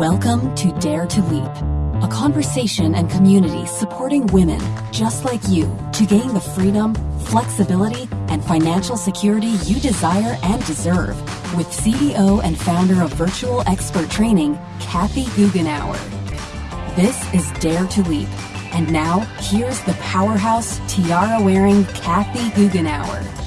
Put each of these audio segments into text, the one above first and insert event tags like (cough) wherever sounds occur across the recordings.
Welcome to Dare to Leap, a conversation and community supporting women just like you to gain the freedom, flexibility, and financial security you desire and deserve with CEO and founder of Virtual Expert Training, Kathy Goughenour. This is Dare to Leap. And now, here's the powerhouse tiara wearing Kathy Goughenour.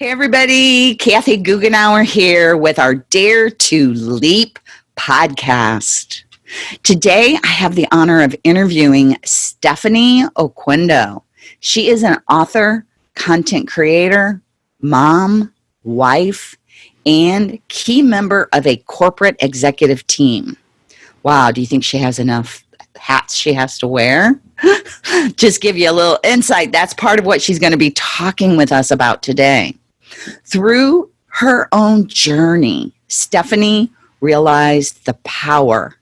Hey, everybody. Kathy Goughenour here with our Dare to Leap podcast. Today, I have the honor of interviewing Stephanie Oquendo. She is an author, content creator, mom, wife, and key member of a corporate executive team. Wow, do you think she has enough hats she has to wear? (laughs) Just give you a little insight. That's part of what she's going to be talking with us about today. Through her own journey, Stephanie realized the power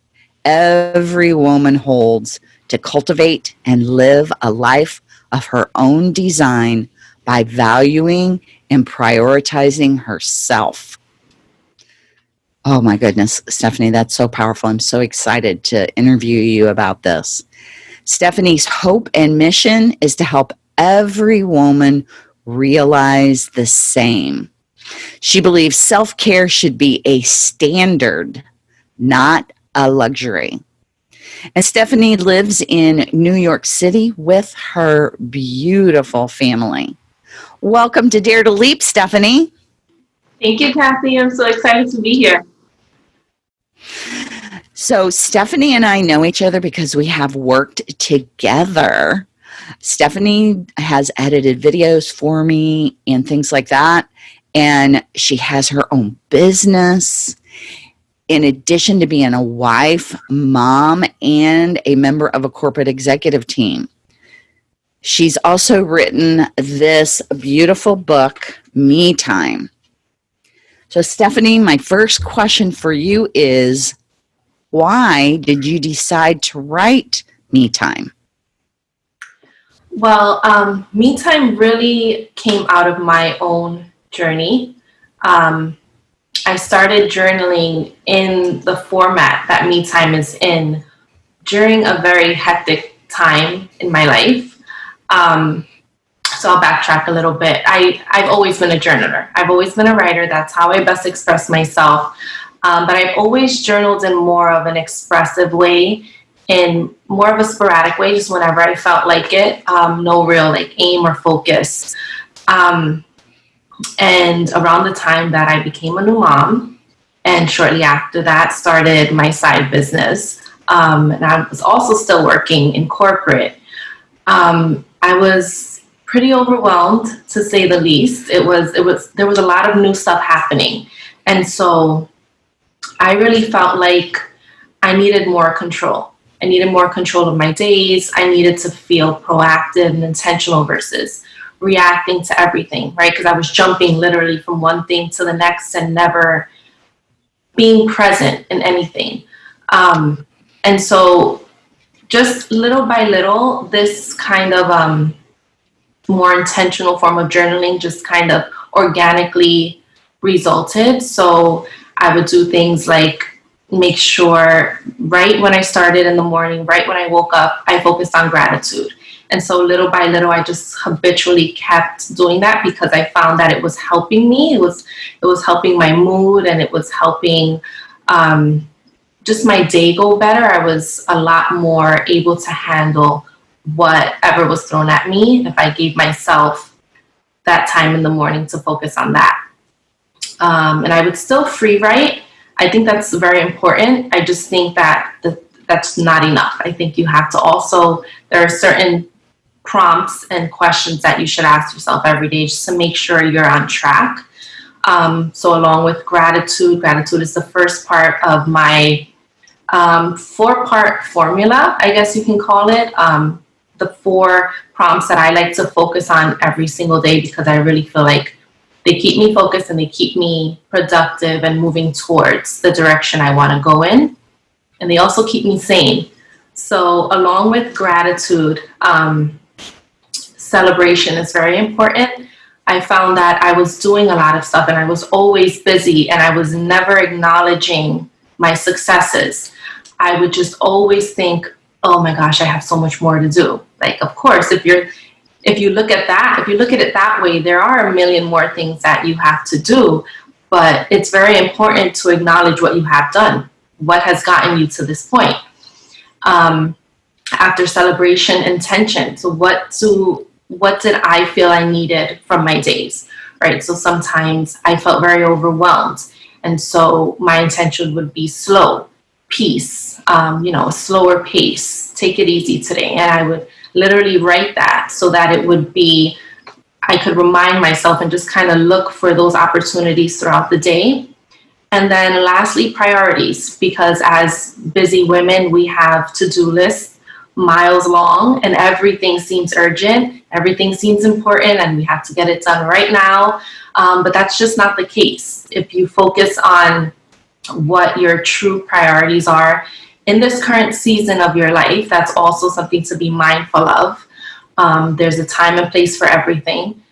every woman holds to cultivate and live a life of her own design by valuing and prioritizing herself. Oh my goodness, Stephanie, that's so powerful. I'm so excited to interview you about this. Stephanie's hope and mission is to help every woman realize the same. She believes self care should be a standard, not a luxury. And Stephanie lives in New York City with her beautiful family. Welcome to Dare to Leap, Stephanie. Thank you, Kathy. I'm so excited to be here. So, Stephanie and I know each other because we have worked together Stephanie has edited videos for me and things like that. And she has her own business. In addition to being a wife, mom, and a member of a corporate executive team, she's also written this beautiful book, Me Time. So, Stephanie, my first question for you is why did you decide to write Me Time? Well, um, me time really came out of my own journey. Um, I started journaling in the format that me time is in during a very hectic time in my life. Um, so I'll backtrack a little bit. I, I've always been a journaler. I've always been a writer. That's how I best express myself. Um, but I've always journaled in more of an expressive way in more of a sporadic way, just whenever I felt like it. Um, no real like aim or focus. Um, and around the time that I became a new mom, and shortly after that, started my side business. Um, and I was also still working in corporate. Um, I was pretty overwhelmed, to say the least. It was it was there was a lot of new stuff happening, and so I really felt like I needed more control. I needed more control of my days. I needed to feel proactive and intentional versus reacting to everything, right? Because I was jumping literally from one thing to the next and never being present in anything. Um, and so, just little by little, this kind of um, more intentional form of journaling just kind of organically resulted. So, I would do things like make sure right when I started in the morning, right when I woke up, I focused on gratitude. And so little by little, I just habitually kept doing that because I found that it was helping me. It was it was helping my mood and it was helping um, just my day go better. I was a lot more able to handle whatever was thrown at me if I gave myself that time in the morning to focus on that. Um, and I would still free write I think that's very important. I just think that the, that's not enough. I think you have to also, there are certain prompts and questions that you should ask yourself every day just to make sure you're on track. Um, so along with gratitude, gratitude is the first part of my um, four-part formula, I guess you can call it. Um, the four prompts that I like to focus on every single day because I really feel like they keep me focused and they keep me productive and moving towards the direction I want to go in. And they also keep me sane. So, along with gratitude, um, celebration is very important. I found that I was doing a lot of stuff and I was always busy and I was never acknowledging my successes. I would just always think, oh my gosh, I have so much more to do. Like, of course, if you're if you look at that, if you look at it that way, there are a million more things that you have to do, but it's very important to acknowledge what you have done, what has gotten you to this point. Um, after celebration intention, so what do what did I feel I needed from my days, right? So sometimes I felt very overwhelmed, and so my intention would be slow, peace, um, you know, a slower pace, take it easy today, and I would literally write that so that it would be, I could remind myself and just kind of look for those opportunities throughout the day. And then lastly, priorities, because as busy women, we have to-do lists miles long and everything seems urgent, everything seems important and we have to get it done right now. Um, but that's just not the case. If you focus on what your true priorities are in this current season of your life, that's also something to be mindful of. Um, there's a time and place for everything.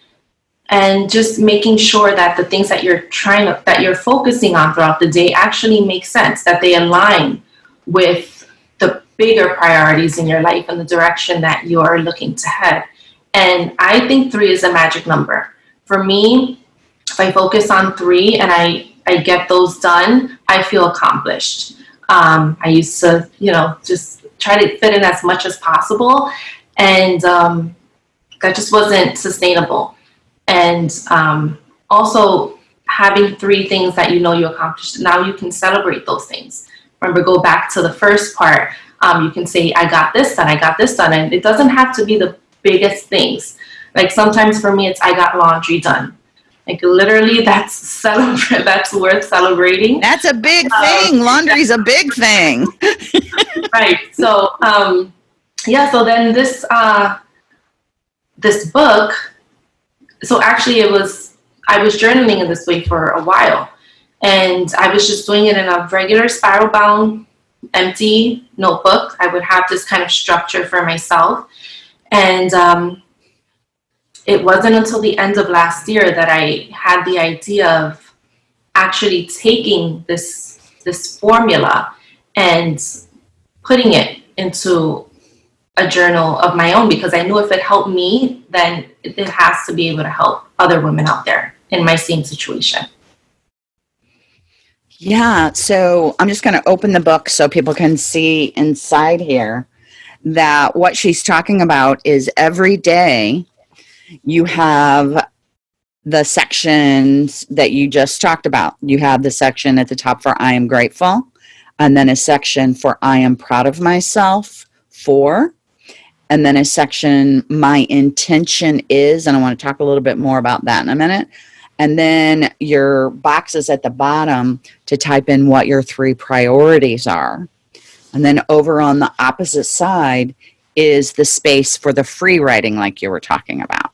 And just making sure that the things that you're trying to, that you're focusing on throughout the day actually make sense, that they align with the bigger priorities in your life and the direction that you're looking to head. And I think three is a magic number. For me, if I focus on three and I, I get those done, I feel accomplished. Um, I used to, you know, just try to fit in as much as possible. And um, that just wasn't sustainable. And um, also having three things that you know you accomplished, now you can celebrate those things. Remember, go back to the first part. Um, you can say, I got this done, I got this done. And it doesn't have to be the biggest things. Like sometimes for me, it's I got laundry done. Like literally, that's (laughs) celebrate. That's worth celebrating. That's a big um, thing. Um, Laundry's a big (laughs) thing. (laughs) right. So, um, yeah. So then this uh, this book. So actually, it was I was journaling in this way for a while, and I was just doing it in a regular spiral bound, empty notebook. I would have this kind of structure for myself, and um, it wasn't until the end of last year that I had the idea of actually taking this this formula and putting it into a journal of my own because I knew if it helped me, then it has to be able to help other women out there in my same situation. Yeah, so I'm just going to open the book so people can see inside here that what she's talking about is every day you have the sections that you just talked about. You have the section at the top for I am grateful, and then a section for I am proud of myself, for, and then a section my intention is, and I want to talk a little bit more about that in a minute. And then your boxes at the bottom to type in what your three priorities are. And then over on the opposite side is the space for the free writing like you were talking about.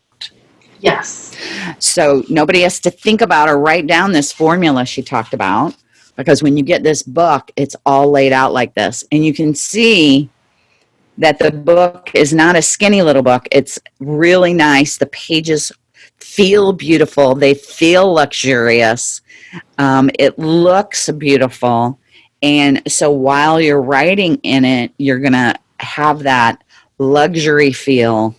Yes. So nobody has to think about or write down this formula she talked about because when you get this book, it's all laid out like this. And you can see that the book is not a skinny little book. It's really nice. The pages feel beautiful. They feel luxurious. Um, it looks beautiful. And so while you're writing in it, you're going to have that luxury feel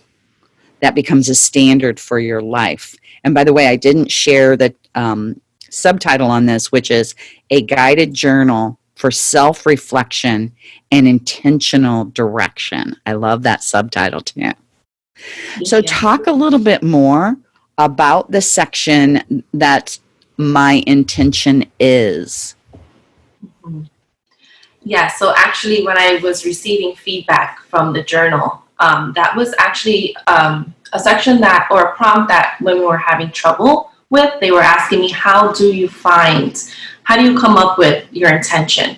that becomes a standard for your life. And by the way, I didn't share the um, subtitle on this, which is A Guided Journal for Self-Reflection and Intentional Direction. I love that subtitle too. So talk a little bit more about the section that my intention is. Mm-hmm. Yeah, so actually when I was receiving feedback from the journal, um, that was actually um, a section that, or a prompt that women were having trouble with. They were asking me, how do you find, how do you come up with your intention?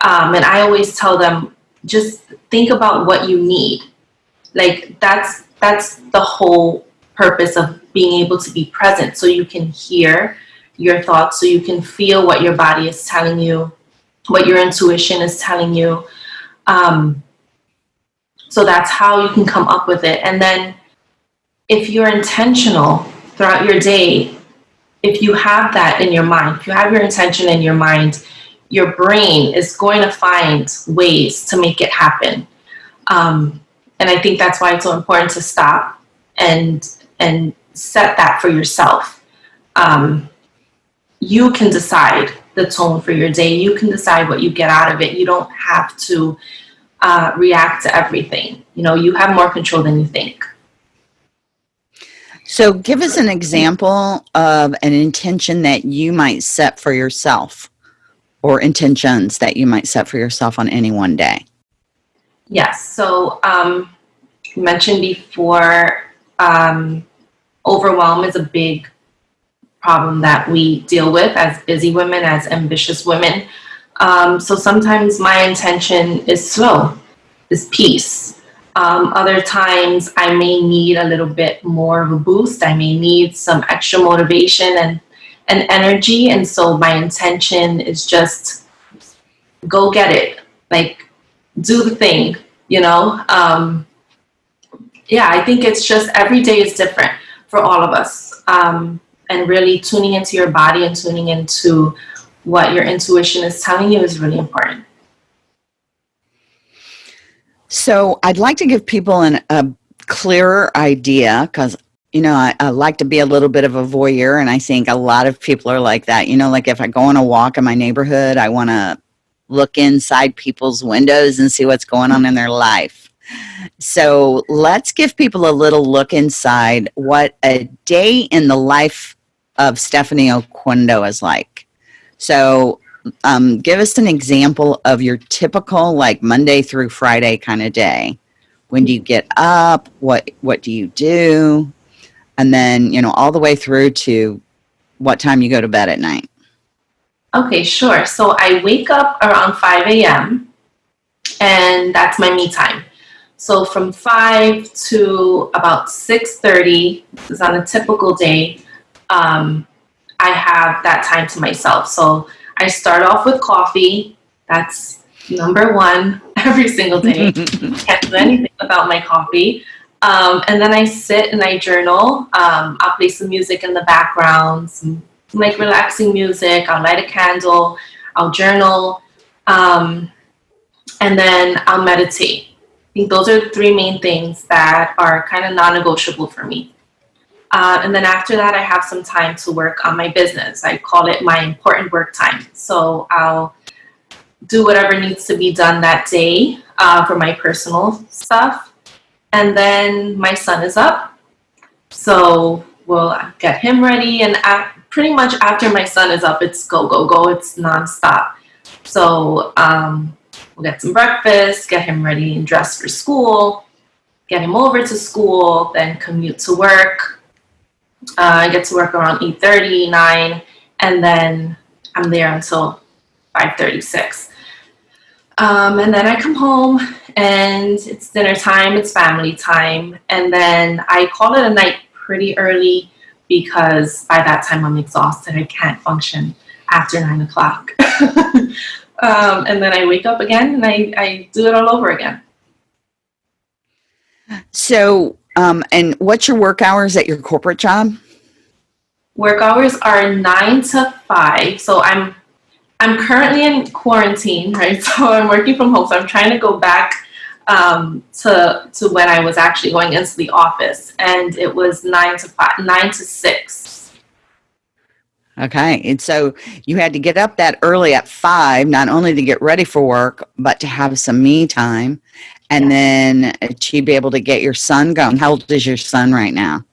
Um, and I always tell them, just think about what you need. Like that's, that's the whole purpose of being able to be present so you can hear your thoughts, so you can feel what your body is telling you, what your intuition is telling you. Um, so that's how you can come up with it. And then if you're intentional throughout your day, if you have that in your mind, if you have your intention in your mind, your brain is going to find ways to make it happen. Um, and I think that's why it's so important to stop and and set that for yourself. Um, you can decide the tone for your day. You can decide what you get out of it. You don't have to uh, react to everything. You know, you have more control than you think. So, give us an example of an intention that you might set for yourself or intentions that you might set for yourself on any one day. Yes. So, um, mentioned before, um, overwhelm is a big problem that we deal with as busy women, as ambitious women. Um, so sometimes my intention is slow, is peace. Um, other times I may need a little bit more of a boost. I may need some extra motivation and, and energy. And so my intention is just go get it. Like do the thing, you know? Um, yeah, I think it's just every day is different for all of us. Um, and really tuning into your body and tuning into what your intuition is telling you is really important. So I'd like to give people an, a clearer idea because you know I, I, like to be a little bit of a voyeur and i think a lot of people are like that. You know like if i go on a walk in my neighborhood i want to look inside people's windows and see what's going on in their life. So let's give people a little look inside what a day in the life of stephanie oquendo is like. So um, give us an example of your typical like Monday through Friday kind of day. When do you get up? What what do you do? And then, you know, all the way through to what time you go to bed at night. Okay, sure. So I wake up around 5 a.m. and that's my me time. So from 5 to about 6.30, this is on a typical day, um, I have that time to myself. So I start off with coffee. That's number one (laughs) every single day. (laughs) Can't do anything without my coffee. Um, and then I sit and I journal. Um, I'll play some music in the background, some, like relaxing music. I'll light a candle. I'll journal. Um, and then I'll meditate. I think those are the three main things that are kind of non-negotiable for me. Uh, and then after that, I have some time to work on my business. I call it my important work time. So I'll do whatever needs to be done that day uh, for my personal stuff. And then my son is up. So we'll get him ready. And pretty much after my son is up, it's go, go, go. It's nonstop. So um, we'll get some breakfast, get him ready and dressed for school, get him over to school, then commute to work, uh, I get to work around 8.30, 9, and then I'm there until 5.36. Um, and then I come home and it's dinner time, it's family time, and then I call it a night pretty early because by that time I'm exhausted. I can't function after 9 o'clock. (laughs) um, and then I wake up again and I, I do it all over again. So um, and what's your work hours at your corporate job? Work hours are nine to five. So I'm I'm currently in quarantine, right? (laughs) So I'm working from home. So I'm trying to go back um, to to when I was actually going into the office, and it was nine to five, nine to six. Okay, and so you had to get up that early at five, not only to get ready for work, but to have some me time, and then uh, to be able to get your son going. How old is your son right now?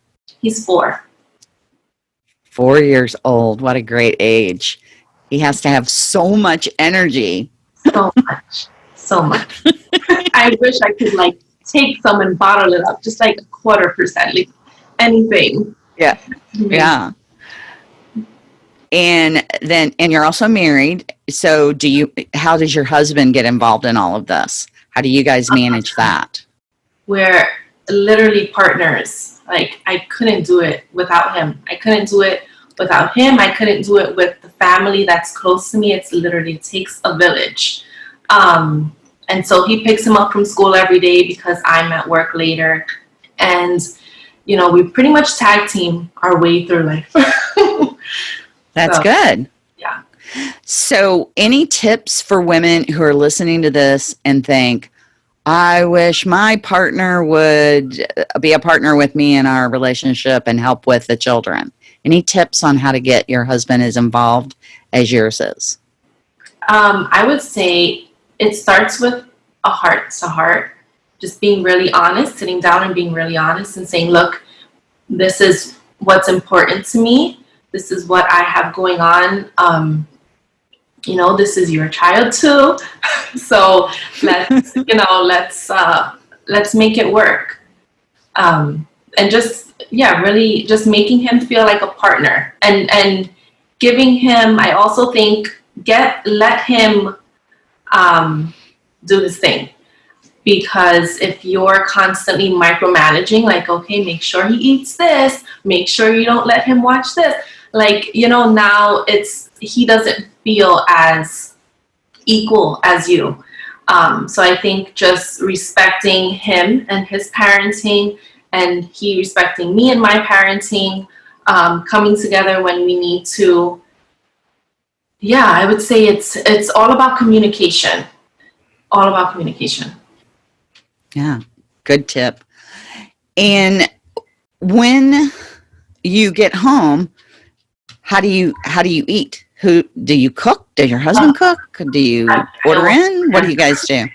He's four. Four years old. What a great age. He has to have so much energy. So much. So much. (laughs) I wish I could like take some and bottle it up, just like a quarter percent, like anything. Yeah. Mm-hmm. Yeah. And then, and you're also married. So do you, how does your husband get involved in all of this? How do you guys manage that? We're literally partners. Like I couldn't do it without him. I couldn't do it without him. I couldn't do it with the family that's close to me. It's literally it takes a village. Um, and so he picks him up from school every day because I'm at work later. And you know, we pretty much tag team our way through life. (laughs) That's So, good. So, any tips for women who are listening to this and think, I wish my partner would uh, be a partner with me in our relationship and help with the children? Any tips on how to get your husband as involved as yours is? Um, I would say it starts with a heart to heart, just being really honest, sitting down and being really honest and saying, look, this is what's important to me. This is what I have going on. Um, you know, this is your child too. (laughs) so let's, (laughs) you know, let's uh, let's make it work. Um, and just yeah, really just making him feel like a partner and and giving him. I also think get let him um, do his thing because if you're constantly micromanaging like okay make sure he eats this make sure you don't let him watch this like you know now it's he doesn't feel as equal as you. Um, so i think just respecting him and his parenting and he respecting me and my parenting um, coming together when we need to yeah i would say it's it's all about communication. All about communication. Yeah, good tip. And when you get home, how do you how do you eat? Who do you cook? Does your husband cook? Do you I- I order in? What do you guys do?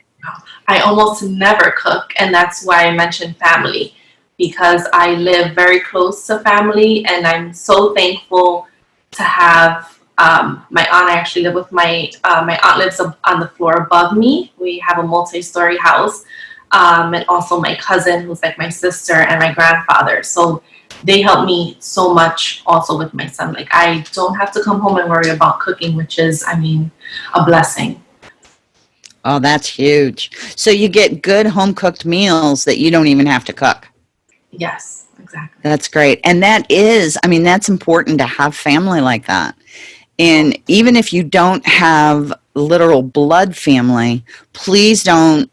I almost never cook, and that's why I mentioned family because I live very close to family, and I'm so thankful to have um, my aunt. I actually live with my uh, my aunt lives on the floor above me. We have a multi-story house, um, and also my cousin, who's like my sister, and my grandfather. So they help me so much also with my son. Like I don't have to come home and worry about cooking, which is, I mean, a blessing. Oh, that's huge. So you get good home cooked meals that you don't even have to cook. Yes, exactly. That's great. And that is, I mean, that's important to have family like that. And even if you don't have literal blood family, please don't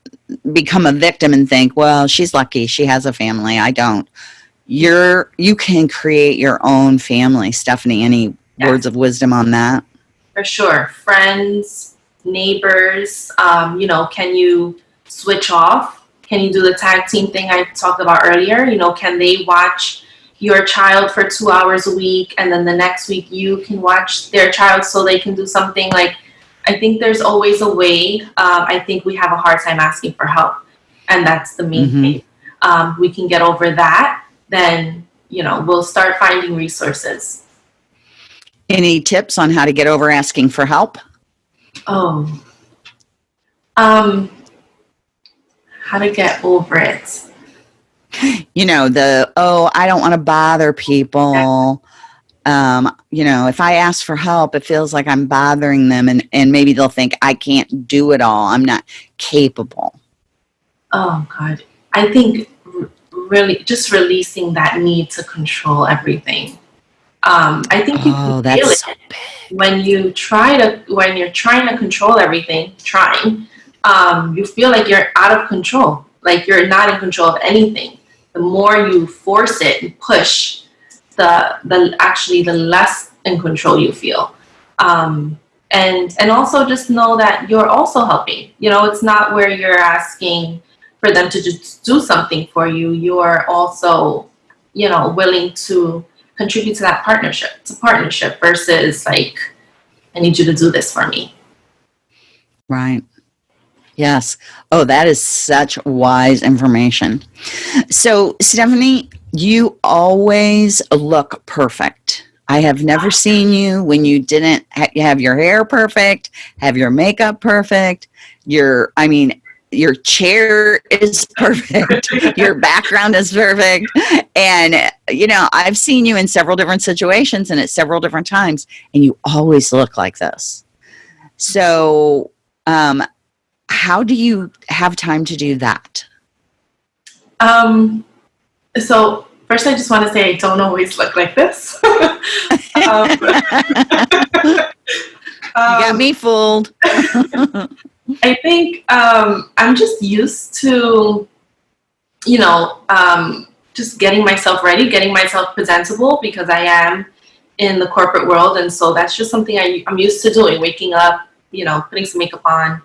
become a victim and think, well, she's lucky. She has a family. I don't. You're, you can create your own family. Stephanie, any Yeah. words of wisdom on that? For sure. Friends, neighbors, um, you know, can you switch off? Can you do the tag team thing I talked about earlier? You know, can they watch your child for two hours a week and then the next week you can watch their child so they can do something like I think there's always a way. Um, I think we have a hard time asking for help, and that's the main Mhm. thing. Um, we can get over that, then you know we'll start finding resources. Any tips on how to get over asking for help? Oh. Um how to get over it. you know the oh i don't want to bother people um you know if i ask for help it feels like i'm bothering them and and maybe they'll think i can't do it all i'm not capable Oh god. I think really just releasing that need to control everything. Um I think you oh can feel it so when you try to when you're trying to control everything, trying, um you feel like you're out of control. Like you're not in control of anything. The more you force it and push, the the actually the less in control you feel. Um, and and also just know that you're also helping. You know, it's not where you're asking for them to just do something for you. You're also, you know, willing to contribute to that partnership. It's a partnership versus like, I need you to do this for me. right yes oh that is such wise information so stephanie you always look perfect i have never seen you when you didn't ha- have your hair perfect have your makeup perfect your i mean your chair is (laughs) perfect your background is perfect. And you know i've seen you in several different situations and at several different times and you always look like this. So um how do you have time to do that? Um, so first, I just want to say I don't always look like this. (laughs) um, (laughs) you got um, me fooled I think um, I'm just used to, you know, um, just getting myself ready, getting myself presentable because I am in the corporate world. And so that's just something I, I'm used to doing, waking up, you know, putting some makeup on,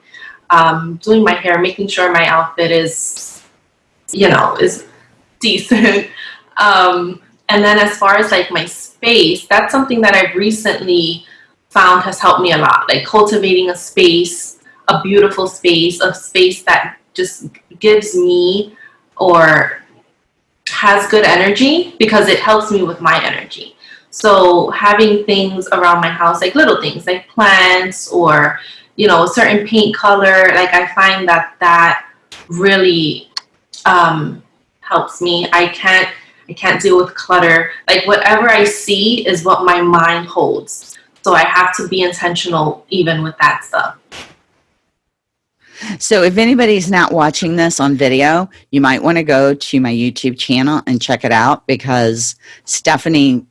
um, doing my hair, making sure my outfit is, you know, is decent. (laughs) um, and then as far as like my space, that's something that I've recently found has helped me a lot. Like cultivating a space, a beautiful space, a space that just gives me or has good energy because it helps me with my energy. So having things around my house, like little things like plants or, you know, a certain paint color, like I find that that really um, helps me. I can't, I can't deal with clutter. Like whatever I see is what my mind holds. So I have to be intentional even with that stuff. So if anybody's not watching this on video, you might want to go to my YouTube channel and check it out because Stephanie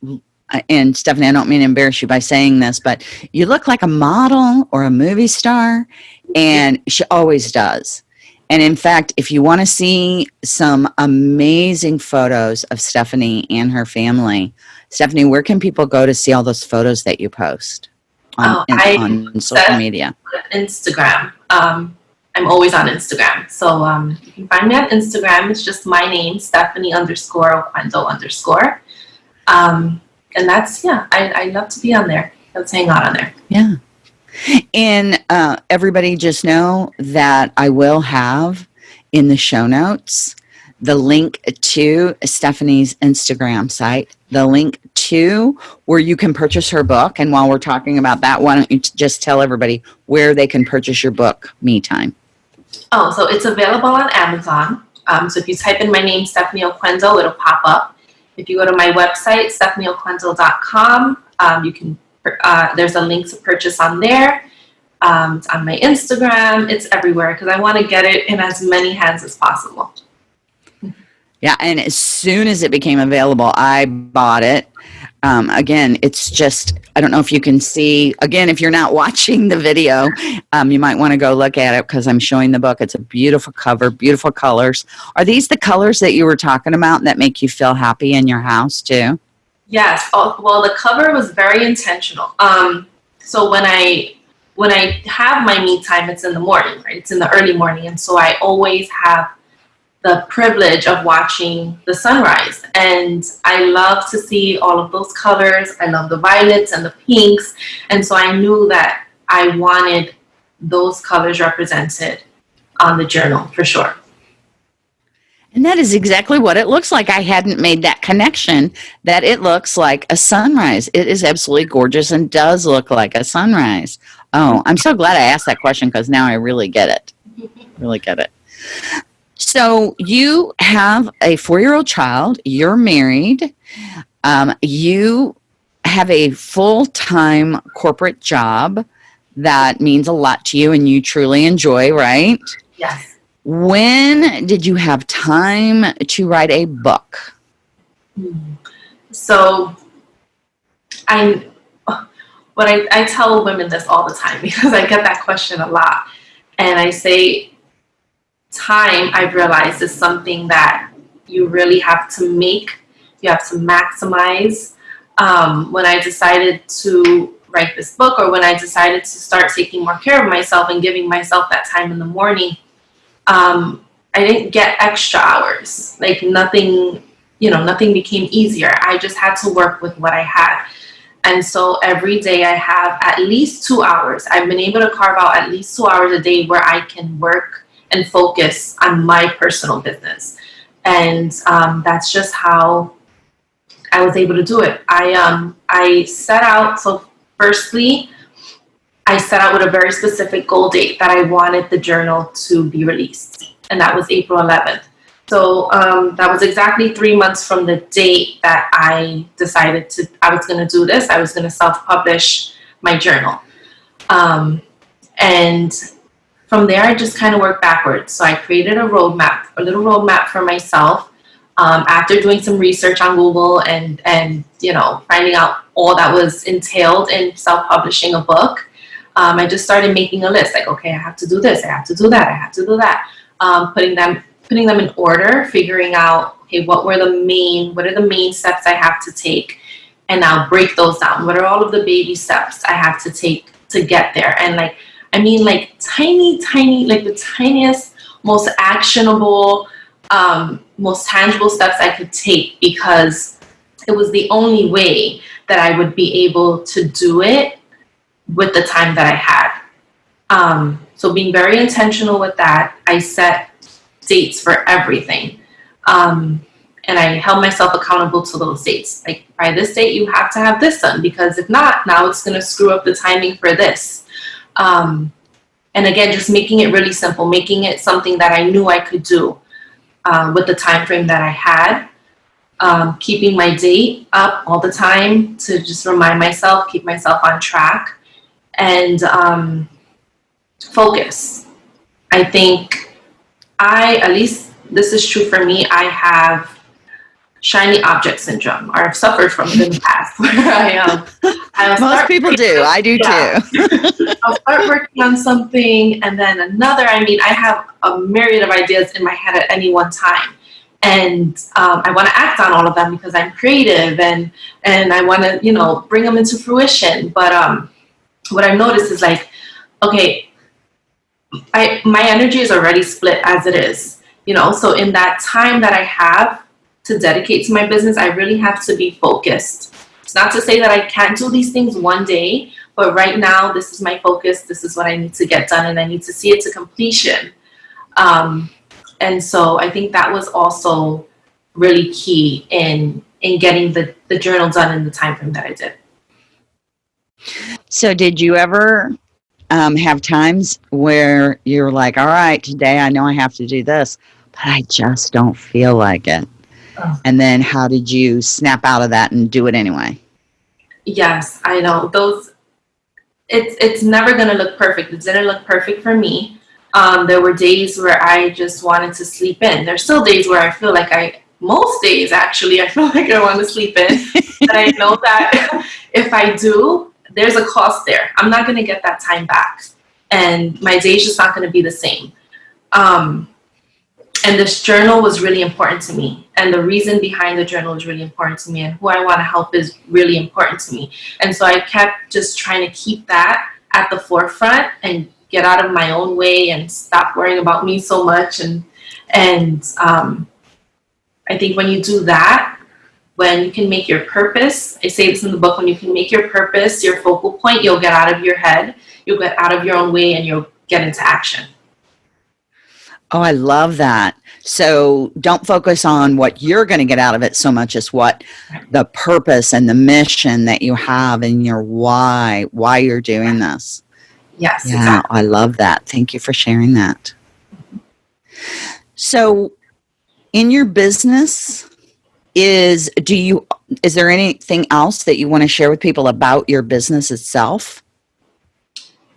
and Stephanie, I don't mean to embarrass you by saying this, but you look like a model or a movie star, and she always does. And in fact, if you want to see some amazing photos of Stephanie and her family, Stephanie, where can people go to see all those photos that you post on, oh, I, on social media? Instagram. Um, I'm always on Instagram. So um, you can find me on Instagram. It's just my name, Stephanie underscore Oquendo underscore. Um, and that's, yeah, I, I love to be on there. Let's hang out on there. Yeah. And uh, everybody just know that I will have in the show notes the link to Stephanie's Instagram site, the link to where you can purchase her book. And while we're talking about that, why don't you just tell everybody where they can purchase your book, Me Time? Oh, so it's available on Amazon. Um, so if you type in my name, Stephanie Oquendo, it'll pop up. If you go to my website, stephanieoquendo.com, um, you can, uh, there's a link to purchase on there. Um, it's on my Instagram. It's everywhere because I want to get it in as many hands as possible. Yeah, and as soon as it became available, I bought it. Um, again, it's just, I don't know if you can see, again, if you're not (laughs) watching the video, um, you might want to go look at it because I'm showing the book. It's a beautiful cover, beautiful colors. Are these the colors that you were talking about that make you feel happy in your house too? Yes. Oh, well, the cover was very intentional. Um, so when I when I have my me time, it's in the morning, right? It's in the early morning, and so I always have the privilege of watching the sunrise. And I love to see all of those colors. I love the violets and the pinks. And so I knew that I wanted those colors represented on the journal for sure. And that is exactly what it looks like. I hadn't made that connection that it looks like a sunrise. It is absolutely gorgeous and does look like a sunrise. Oh, I'm so glad I asked that question because now I really get it. (laughs) Really get it. So you have a four-year-old child. You're married. Um, you have a full-time corporate job that means a lot to you and you truly enjoy, right? Yes. When did you have time to write a book? So I what I, I tell women this all the time (laughs) because I get that question a lot. And I say time I've realized is something that you really have to make, you have to maximize. Um, when I decided to write this book or when I decided to start taking more care of myself and giving myself that time in the morning, um, I didn't get extra hours. Like nothing, you know, nothing became easier. I just had to work with what I had. And so every day I have at least two hours. I've been able to carve out at least two hours a day where I can work and focus on my personal business. And um, that's just how I was able to do it. I, um, I set out, so firstly, I set out with a very specific goal date that I wanted the journal to be released. And that was April 11th. So um, that was exactly three months from the date that I decided to, I was going to do this. I was going to self-publish my journal. Um, and from there, I just kind of worked backwards. So I created a roadmap, a little roadmap for myself um, after doing some research on Google and, and, you know, finding out all that was entailed in self-publishing a book. Um, I just started making a list like, okay, I have to do this, I have to do that, I have to do that. Um, putting them putting them in order, figuring out, okay, what were the main, what are the main steps I have to take? And now break those down. What are all of the baby steps I have to take to get there? And like, I mean, like tiny, tiny, like the tiniest, most actionable, um, most tangible steps I could take because it was the only way that I would be able to do it with the time that I had. Um, so being very intentional with that, I set dates for everything. Um, and I held myself accountable to those dates. Like by this date, you have to have this done because if not, now it's going to screw up the timing for this. Um, and again, just making it really simple, making it something that I knew I could do uh, with the time frame that I had. Um, keeping my date up all the time to just remind myself, keep myself on track, and um, focus. I think I, at least this is true for me, I have shiny object syndrome. Or I've suffered from it in the (laughs) past. (laughs) Where I um most people do. I do yeah. too. (laughs) I'll start working on something and then another I mean I have a myriad of ideas in my head at any one time. And um, I want to act on all of them because I'm creative and and I want to you know bring them into fruition. But um what I've noticed is like okay I my energy is already split as it is you know? So in that time that I have to dedicate to my business, I really have to be focused. It's not to say that I can't do these things one day, but right now, this is my focus. This is what I need to get done, and I need to see it to completion. Um, and so I think that was also really key in in getting the, the journal done in the time frame that I did. So did you ever um, have times where you're like, all right, today I know I have to do this, but I just don't feel like it? And then how did you snap out of that and do it anyway? Yes, I know. Those it's it's never gonna look perfect. It didn't look perfect for me. Um, there were days where I just wanted to sleep in. There's still days where I feel like I most days actually I (laughs) feel like I want to sleep in. but I know (laughs) that if I do, there's a cost there. I'm not gonna get that time back. And my day's just not gonna be the same. Um, and this journal was really important to me. And the reason behind the journal is really important to me. And who I want to help is really important to me. And so I kept just trying to keep that at the forefront and get out of my own way and stop worrying about me so much. And and um, I think when you do that when you can make your purpose I say this in the book when you can make your purpose your focal point you'll get out of your head you'll get out of your own way and you'll get into action Oh, I love that. So don't focus on what you're going to get out of it so much as what the purpose and the mission that you have and your why, why you're doing this. Yes. Yeah, exactly. I love that. Thank you for sharing that. So in your business is do you is there anything else that you want to share with people about your business itself?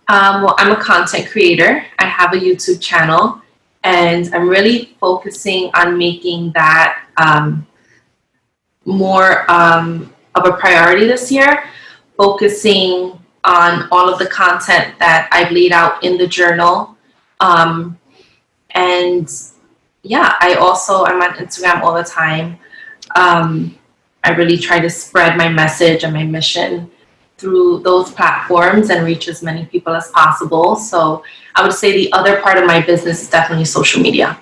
Um, well, I'm a content creator. I have a YouTube channel and I'm really focusing on making that um, more um, of a priority this year, focusing on all of the content that I've laid out in the journal. Um, and yeah, I also, I'm on Instagram all the time. Um, I really try to spread my message and my mission through those platforms and reach as many people as possible. So I would say the other part of my business is definitely social media.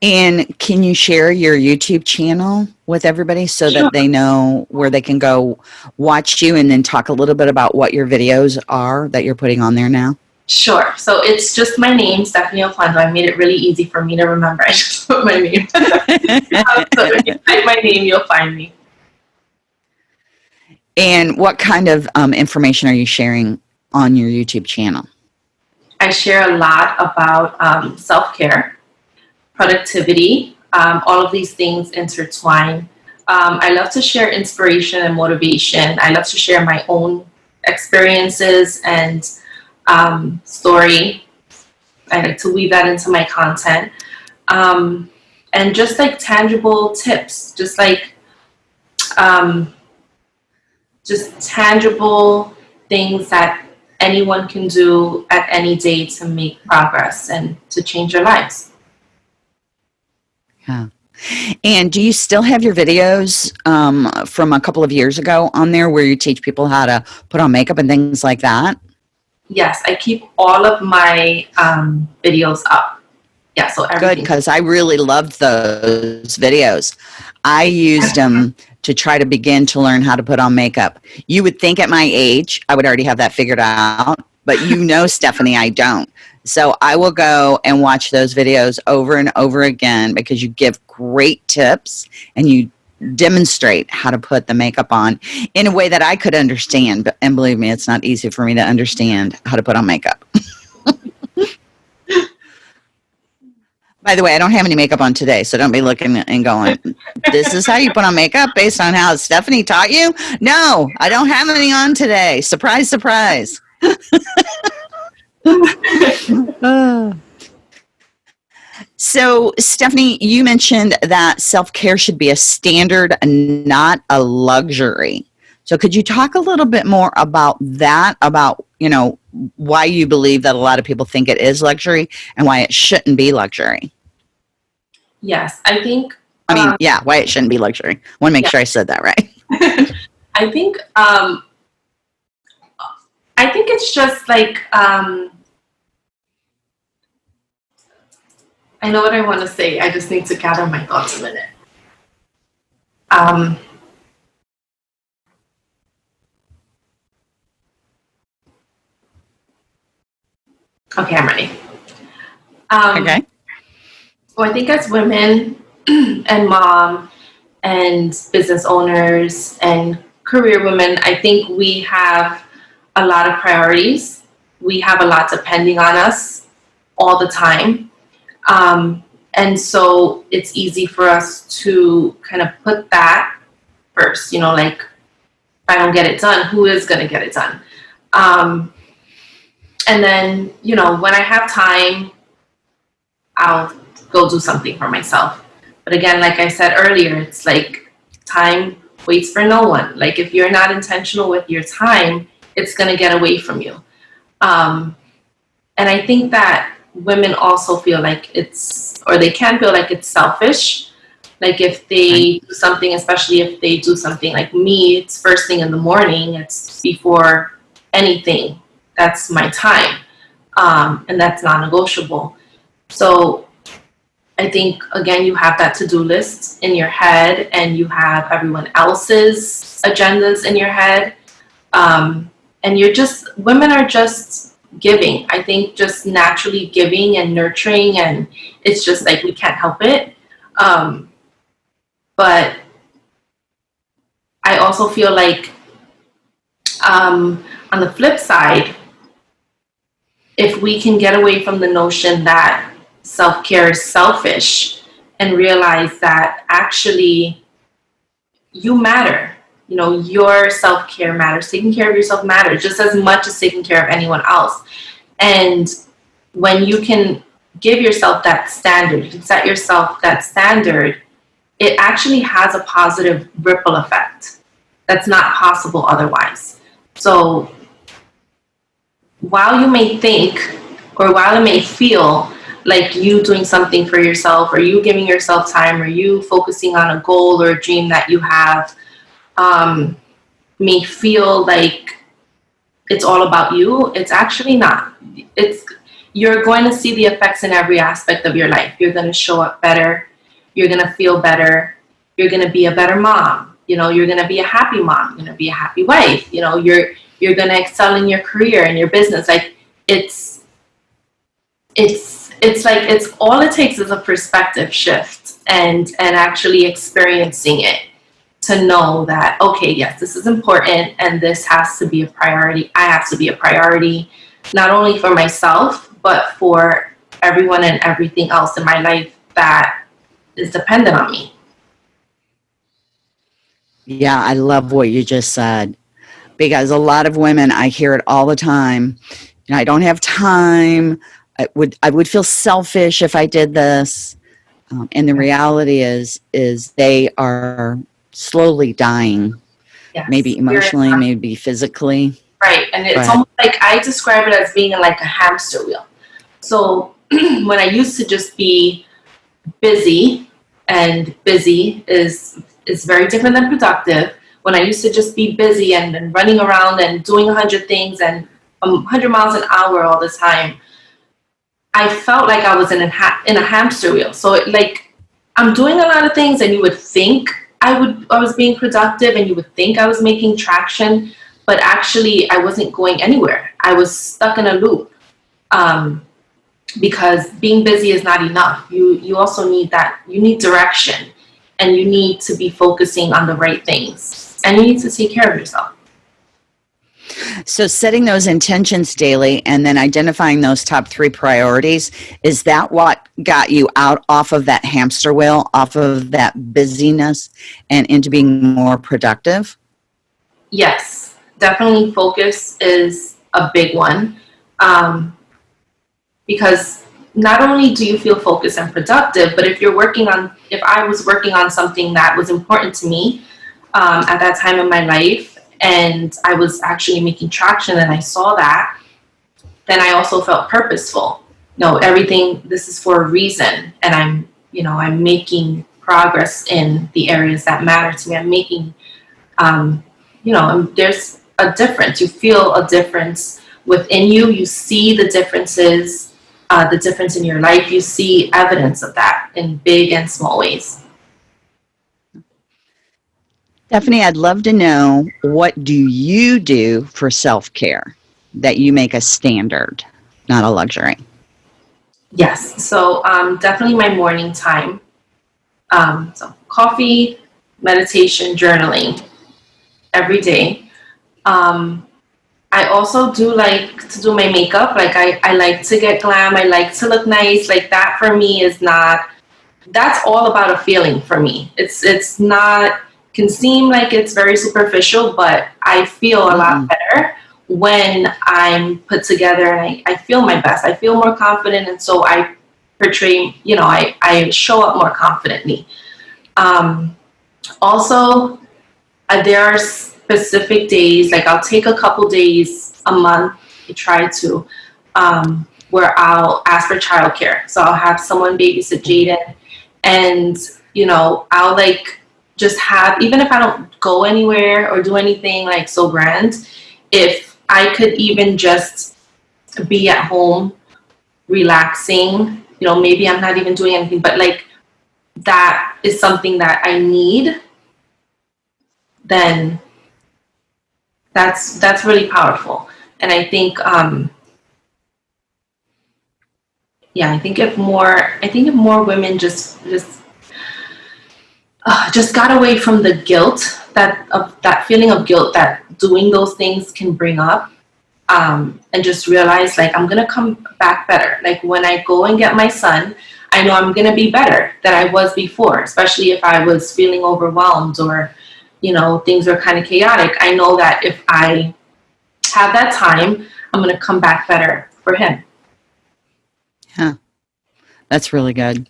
And can you share your YouTube channel with everybody so sure. that they know where they can go watch you and then talk a little bit about what your videos are that you're putting on there now? Sure. So it's just my name, Stephanie Oquendo. I made it really easy for me to remember. (laughs) I just put my name. so if you type my name, you'll find me. And what kind of um, information are you sharing on your YouTube channel? I share a lot about um, self-care, productivity, um, all of these things intertwine. Um, I love to share inspiration and motivation. I love to share my own experiences and um, story. I like to weave that into my content. Um, and just like tangible tips, just like um, just tangible things that anyone can do at any day to make progress and to change their lives. Yeah. And do you still have your videos um, from a couple of years ago on there where you teach people how to put on makeup and things like that? Yes, I keep all of my um, videos up. Yeah, so Good, because I really loved those videos. I used them to try to begin to learn how to put on makeup. You would think at my age, I would already have that figured out, but you know, (laughs) Stephanie, I don't. So I will go and watch those videos over and over again because you give great tips and you demonstrate how to put the makeup on in a way that I could understand. And believe me, it's not easy for me to understand how to put on makeup. By the way, I don't have any makeup on today, so don't be looking and going, this is how you put on makeup based on how Stephanie taught you? No, I don't have any on today. Surprise, surprise. (laughs) so, Stephanie, you mentioned that self care should be a standard and not a luxury. So, could you talk a little bit more about that? About, you know, why you believe that a lot of people think it is luxury and why it shouldn't be luxury? Yes, I think I mean, Um, yeah, why it shouldn't be luxury. I want to make yeah. sure I said that right. (laughs) (laughs) I think um, I think it's just like um, I know what I want to say. I just need to gather my thoughts a minute. Um, okay, I'm ready. Um, Okay. Well, I think as women (clears throat) and mom and business owners and career women, I think we have a lot of priorities. We have a lot depending on us all the time. Um, and so it's easy for us to kind of put that first, you know, like, if I don't get it done, who is going to get it done? Um, and then, you know, when I have time, I'll go do something for myself. But again, like I said earlier, it's like time waits for no one. Like if you're not intentional with your time, it's going to get away from you. Um, and I think that women also feel like it's, or they can feel like it's selfish. Like if they do something, especially if they do something like me, it's first thing in the morning, it's before anything. That's my time. Um, and that's non negotiable. So I think again you have that to-do list in your head and you have everyone else's agendas in your head. Um, and you're just women are just giving. I think just naturally giving and nurturing and it's just like we can't help it. Um, but I also feel like um, on the flip side, if we can get away from the notion that self care is selfish and realize that actually you matter. You know, your self care matters. Taking care of yourself matters just as much as taking care of anyone else. And when you can give yourself that standard, you can set yourself that standard, it actually has a positive ripple effect that's not possible otherwise. So while you may think or while it may feel like you doing something for yourself or you giving yourself time or you focusing on a goal or a dream that you have um, may feel like it's all about you. It's actually not. It's you're going to see the effects in every aspect of your life. You're going to show up better. You're going to feel better. You're going to be a better mom. You know you're going to be a happy mom. You're going to be a happy wife. You know you're you're going to excel in your career and your business. Like it's it's it's like it's all it takes is a perspective shift and and actually experiencing it to know that okay yes this is important and this has to be a priority i have to be a priority not only for myself but for everyone and everything else in my life that is dependent on me Yeah, I love what you just said because a lot of women, I hear it all the time. You know, I don't have time. I would I would feel selfish if I did this. Um, and the reality is is they are slowly dying, yes. maybe emotionally, maybe physically. Right, and it's almost like I describe it as being like a hamster wheel. So (clears throat) when I used to just be busy and busy is is very different than productive. When I used to just be busy and, and running around and doing a hundred things and um, 100 miles an hour all the time, I felt like I was in a ha- in a hamster wheel. So it, like I'm doing a lot of things, and you would think I would I was being productive, and you would think I was making traction, but actually I wasn't going anywhere. I was stuck in a loop. Um, because being busy is not enough. You you also need that you need direction and you need to be focusing on the right things and you need to take care of yourself. So setting those intentions daily and then identifying those top 3 priorities is that what got you out off of that hamster wheel, off of that busyness and into being more productive? Yes, definitely focus is a big one. Um, because not only do you feel focused and productive, but if you're working on, if I was working on something that was important to me um, at that time in my life, and I was actually making traction and I saw that, then I also felt purposeful. No, everything, this is for a reason, and I'm, you know, I'm making progress in the areas that matter to me. I'm making, um, you know, I'm, there's a difference. You feel a difference within you. You see the differences uh, the difference in your life, you see evidence of that in big and small ways. Stephanie, I'd love to know what do you do for self-care that you make a standard, not a luxury? Yes, so um, definitely my morning time. Um, so coffee, meditation, journaling every day. Um, I also do like to do my makeup. Like I, I like to get glam. I like to look nice. Like that for me is not, that's all about a feeling for me. It's, it's not, can seem like it's very superficial, but I feel a lot mm-hmm. better when I'm put together and I, I feel my best. I feel more confident. And so I portray, you know, I, I show up more confidently. Um, also, uh, there are specific days, like I'll take a couple days a month to try to, um, where I'll ask for childcare. So I'll have someone babysit Jaden and, you know, I'll like just have, even if I don't go anywhere or do anything like so grand, if I could even just be at home relaxing, you know, maybe I'm not even doing anything, but like that is something that I need, then that's that's really powerful. And i think um yeah i think if more i think if more women just just uh, just got away from the guilt that of that feeling of guilt that doing those things can bring up um, and just realize like i'm gonna come back better like when i go and get my son i know i'm gonna be better than i was before especially if i was feeling overwhelmed or you know, things are kind of chaotic, I know that if I have that time, I'm to come back better for him. Yeah, that's really good.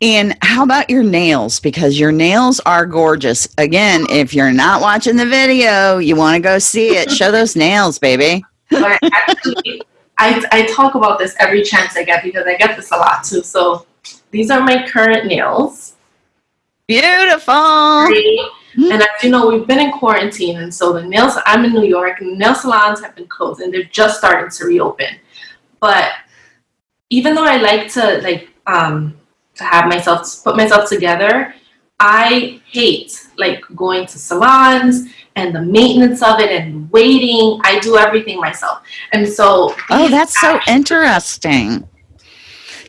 And how about your nails? Because your nails are gorgeous. Again, if you're not watching the video, you want to go see it. (laughs) Show those nails, baby. actually, I, I talk about this every chance I get because I get this a lot too. So these are my current nails. Beautiful. Mm-hmm. And as you know, we've been in quarantine, and so the nails. I'm in New York, and nail salons have been closed, and they're just starting to reopen. But even though I like to like um, to have myself put myself together, I hate like going to salons and the maintenance of it and waiting. I do everything myself, and so oh, that's so interesting.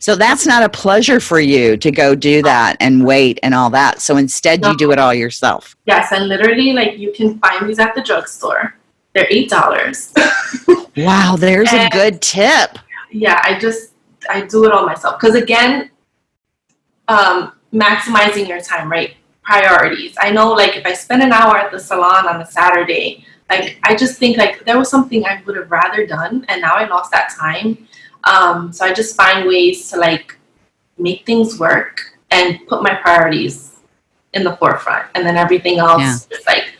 So that's not a pleasure for you to go do that and wait and all that. So instead, you do it all yourself. Yes, and literally, like you can find these at the drugstore. They're eight dollars. wow, there's (laughs) and, a good tip. Yeah, I just I do it all myself because again, um, maximizing your time, right? Priorities. I know, like if I spend an hour at the salon on a Saturday, like I just think like there was something I would have rather done, and now I lost that time um, so I just find ways to like make things work and put my priorities in the forefront, and then everything else yeah. is like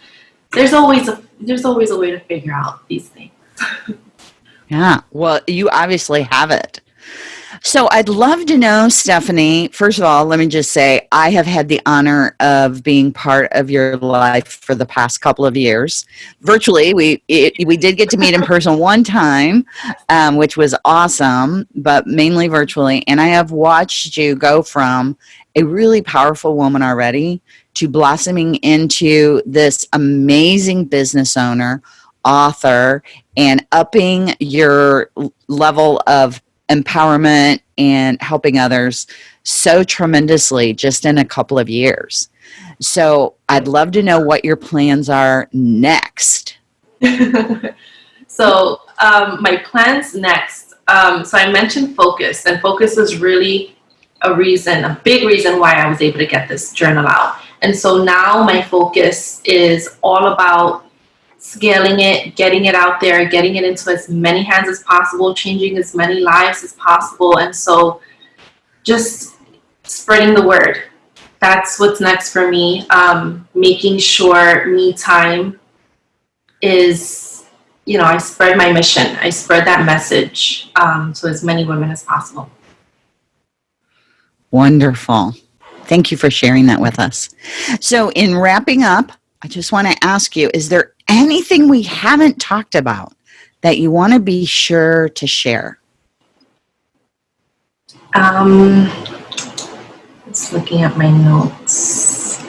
there's always a there's always a way to figure out these things. (laughs) yeah, well, you obviously have it. So I'd love to know, Stephanie. First of all, let me just say I have had the honor of being part of your life for the past couple of years. Virtually, we it, we did get to meet in person (laughs) one time, um, which was awesome, but mainly virtually. And I have watched you go from a really powerful woman already to blossoming into this amazing business owner, author, and upping your level of empowerment and helping others so tremendously just in a couple of years. So I'd love to know what your plans are next. (laughs) so um, my plans next. Um, so I mentioned focus, and focus is really a reason, a big reason why I was able to get this journal out. And so now my focus is all about scaling it, getting it out there, getting it into as many hands as possible, changing as many lives as possible. And so just spreading the word. That's what's next for me. Um, making sure me time is, you know, I spread my mission. I spread that message um, to as many women as possible. Wonderful. Thank you for sharing that with us. So, in wrapping up, I just want to ask you is there anything we haven't talked about that you want to be sure to share? Um, just looking at my notes.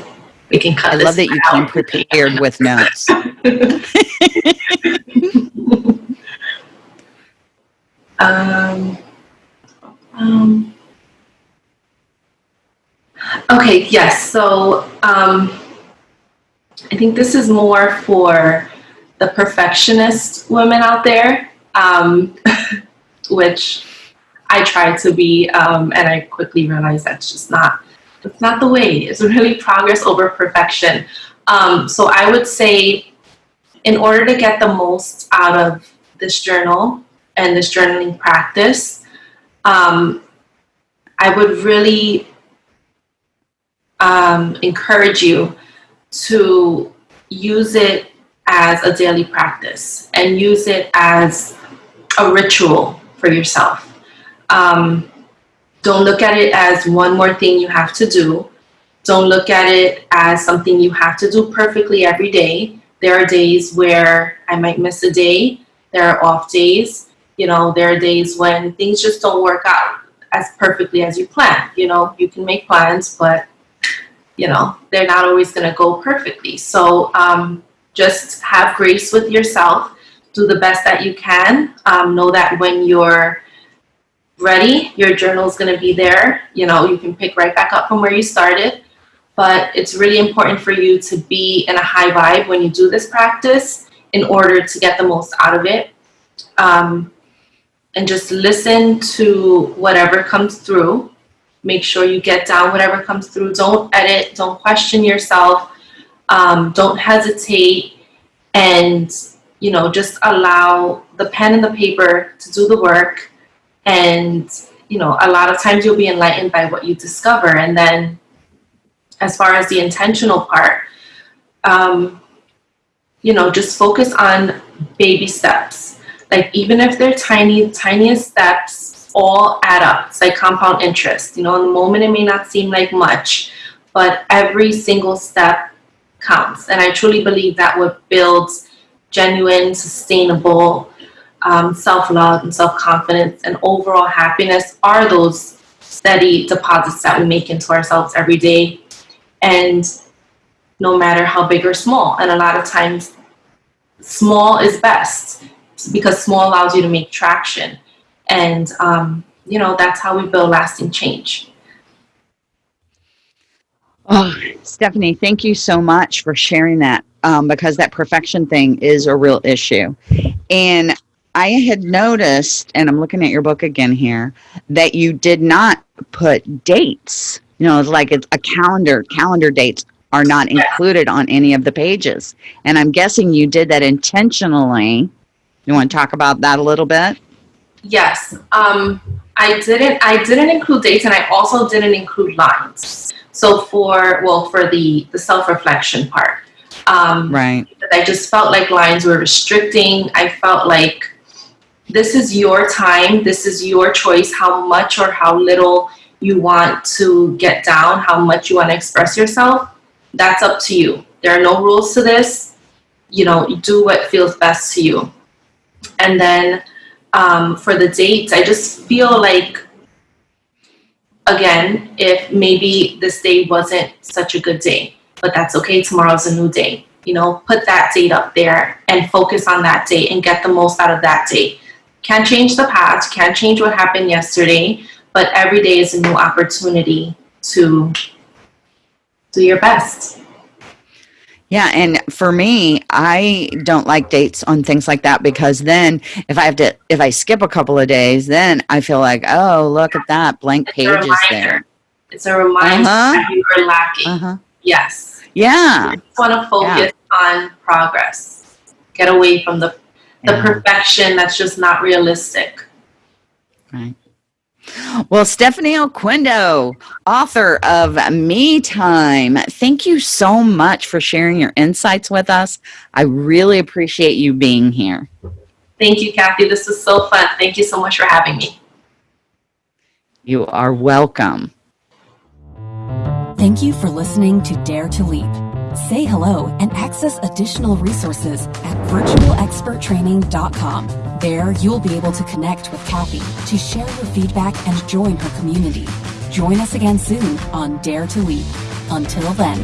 We can cut. I love that you came prepared with notes. (laughs) um, um, okay. Yes. So. Um, I think this is more for the perfectionist women out there, um, (laughs) which I try to be, um, and I quickly realized that's just not that's not the way. It's really progress over perfection. Um, so I would say, in order to get the most out of this journal and this journaling practice, um, I would really um, encourage you to use it as a daily practice and use it as a ritual for yourself. Um, don't look at it as one more thing you have to do. Don't look at it as something you have to do perfectly every day. There are days where I might miss a day. There are off days. You know, there are days when things just don't work out as perfectly as you plan. You know, you can make plans, but you know, they're not always going to go perfectly. So um, just have grace with yourself. Do the best that you can. Um, know that when you're ready, your journal is going to be there. You know, you can pick right back up from where you started. But it's really important for you to be in a high vibe when you do this practice in order to get the most out of it. Um, and just listen to whatever comes through Make sure you get down whatever comes through. Don't edit. Don't question yourself. Um, don't hesitate. And, you know, just allow the pen and the paper to do the work. And, you know, a lot of times you'll be enlightened by what you discover. And then, as far as the intentional part, um, you know, just focus on baby steps. Like, even if they're tiny, tiniest steps, all add up. It's like compound interest. You know, in the moment it may not seem like much, but every single step counts. And I truly believe that what builds genuine, sustainable um, self-love and self-confidence and overall happiness are those steady deposits that we make into ourselves every day. And no matter how big or small. And a lot of times, small is best because small allows you to make traction. And, um, you know, that's how we build lasting change. Oh, Stephanie, thank you so much for sharing that um, because that perfection thing is a real issue. And I had noticed, and I'm looking at your book again here, that you did not put dates. You know, it's like it's a calendar, calendar dates are not included on any of the pages. And I'm guessing you did that intentionally. You want to talk about that a little bit? Yes. Um, I didn't. I didn't include dates, and I also didn't include lines. So for well, for the the self reflection part, um, right? I just felt like lines were restricting. I felt like, this is your time. This is your choice how much or how little you want to get down, how much you want to express yourself. That's up to you. There are no rules to this. You know, do what feels best to you. And then um, for the dates, I just feel like, again, if maybe this day wasn't such a good day, but that's okay. Tomorrow's a new day. You know, put that date up there and focus on that date and get the most out of that date. Can't change the past, can't change what happened yesterday, but every day is a new opportunity to do your best. Yeah, and for me, I don't like dates on things like that because then if I have to if I skip a couple of days, then I feel like, oh, look at that blank It's a page is reminder. there. It's a reminder Uh-huh. that you are lacking. Uh-huh. Yes. Yeah. just want to focus on progress. Get away from the the Yeah. perfection that's just not realistic. Right. Well, Stephanie Oquindo, author of Me Time, thank you so much for sharing your insights with us. I really appreciate you being here. Thank you, Kathy. This was so fun. Thank you so much for having me. You are welcome. Thank you for listening to Dare to Leap. Say hello and access additional resources at virtualexperttraining.com. There, you'll be able to connect with Kathy to share your feedback and join her community. Join us again soon on Dare to Leap. Until then.